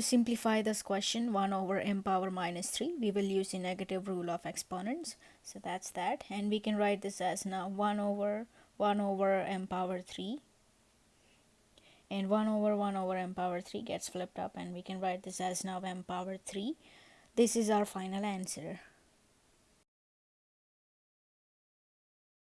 To simplify this question 1 over m power minus 3 we will use the negative rule of exponents. So that's that. And we can write this as now 1 over 1 over m power 3 and 1 over 1 over m power 3 gets flipped up and we can write this as now m power 3 this is our final answer.